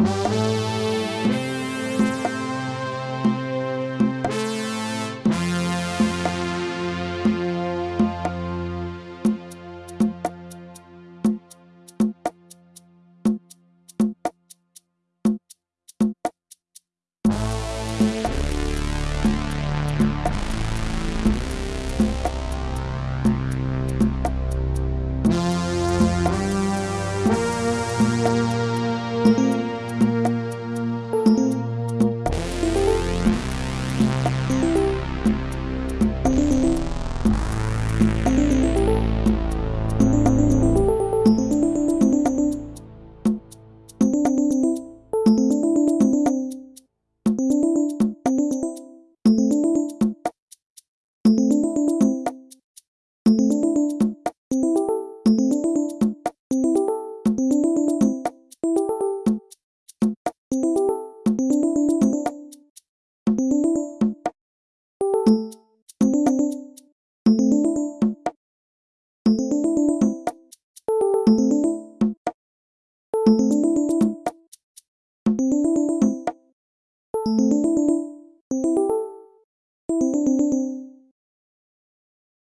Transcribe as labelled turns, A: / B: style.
A: you